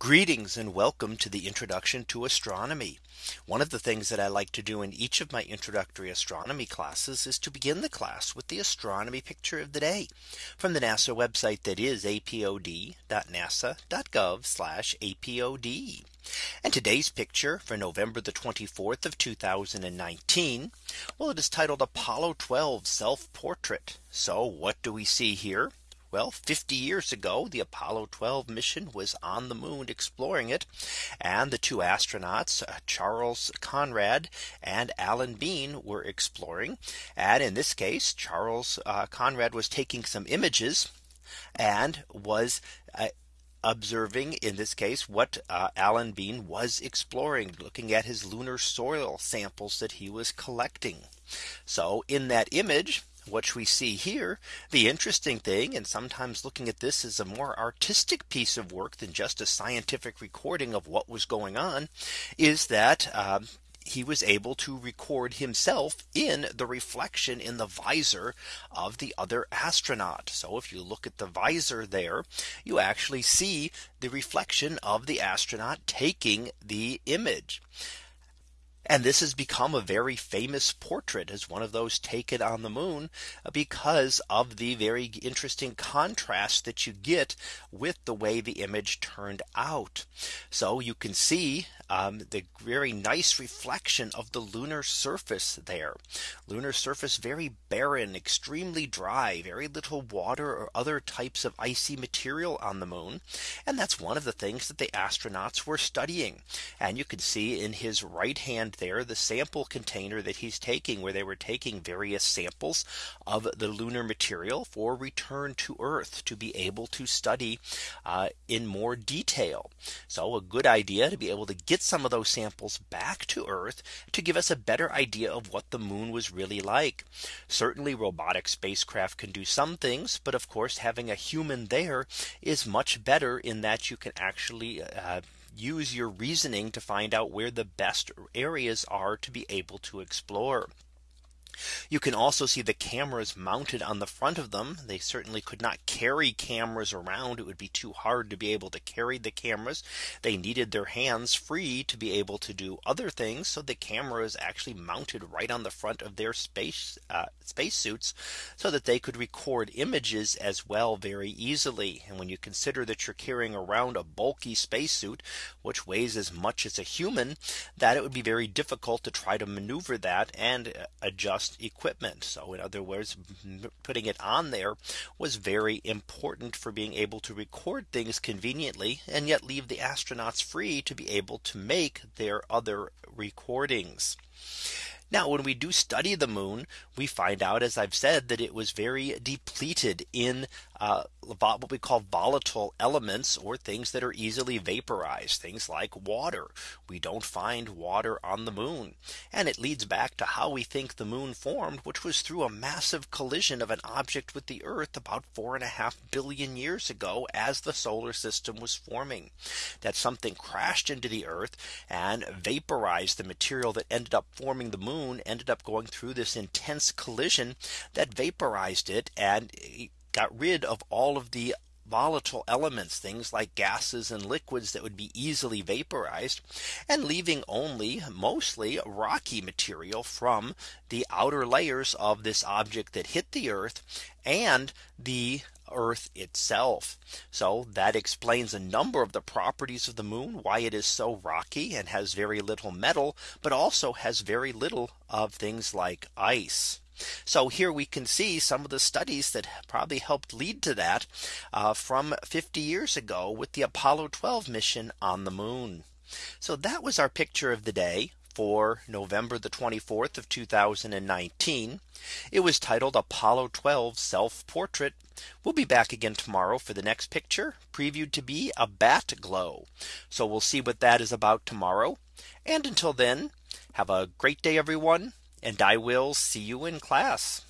Greetings and welcome to the introduction to astronomy. One of the things that I like to do in each of my introductory astronomy classes is to begin the class with the astronomy picture of the day from the NASA website that is apod.nasa.gov apod. And today's picture for November the 24th of 2019. Well, it is titled Apollo 12 self portrait. So what do we see here? Well, 50 years ago, the Apollo 12 mission was on the moon exploring it. And the two astronauts, uh, Charles Conrad and Alan Bean were exploring. And in this case, Charles uh, Conrad was taking some images and was uh, observing in this case what uh, Alan Bean was exploring looking at his lunar soil samples that he was collecting. So in that image what we see here, the interesting thing and sometimes looking at this as a more artistic piece of work than just a scientific recording of what was going on, is that um, he was able to record himself in the reflection in the visor of the other astronaut. So if you look at the visor there, you actually see the reflection of the astronaut taking the image. And this has become a very famous portrait as one of those taken on the moon uh, because of the very interesting contrast that you get with the way the image turned out. So you can see um, the very nice reflection of the lunar surface there. Lunar surface very barren, extremely dry, very little water or other types of icy material on the moon. And that's one of the things that the astronauts were studying. And you can see in his right hand there the sample container that he's taking where they were taking various samples of the lunar material for return to Earth to be able to study uh, in more detail. So a good idea to be able to get get some of those samples back to Earth to give us a better idea of what the moon was really like. Certainly robotic spacecraft can do some things. But of course, having a human there is much better in that you can actually uh, use your reasoning to find out where the best areas are to be able to explore. You can also see the cameras mounted on the front of them. They certainly could not carry cameras around. It would be too hard to be able to carry the cameras. They needed their hands free to be able to do other things. So the camera is actually mounted right on the front of their space uh, space suits so that they could record images as well very easily. And when you consider that you're carrying around a bulky spacesuit, which weighs as much as a human, that it would be very difficult to try to maneuver that and uh, adjust equipment. So in other words, putting it on there was very important for being able to record things conveniently and yet leave the astronauts free to be able to make their other recordings. Now when we do study the moon, we find out, as I've said, that it was very depleted in uh, what we call volatile elements or things that are easily vaporized things like water. We don't find water on the moon. And it leads back to how we think the moon formed, which was through a massive collision of an object with the Earth about four and a half billion years ago as the solar system was forming that something crashed into the Earth and vaporized the material that ended up forming the moon ended up going through this intense collision that vaporized it and eh, got rid of all of the volatile elements, things like gases and liquids that would be easily vaporized and leaving only mostly rocky material from the outer layers of this object that hit the earth and the Earth itself. So that explains a number of the properties of the moon, why it is so rocky and has very little metal, but also has very little of things like ice. So here we can see some of the studies that probably helped lead to that uh, from 50 years ago with the Apollo 12 mission on the moon. So that was our picture of the day for November the 24th of 2019. It was titled Apollo 12 self portrait. We'll be back again tomorrow for the next picture previewed to be a bat glow. So we'll see what that is about tomorrow. And until then, have a great day, everyone and I will see you in class.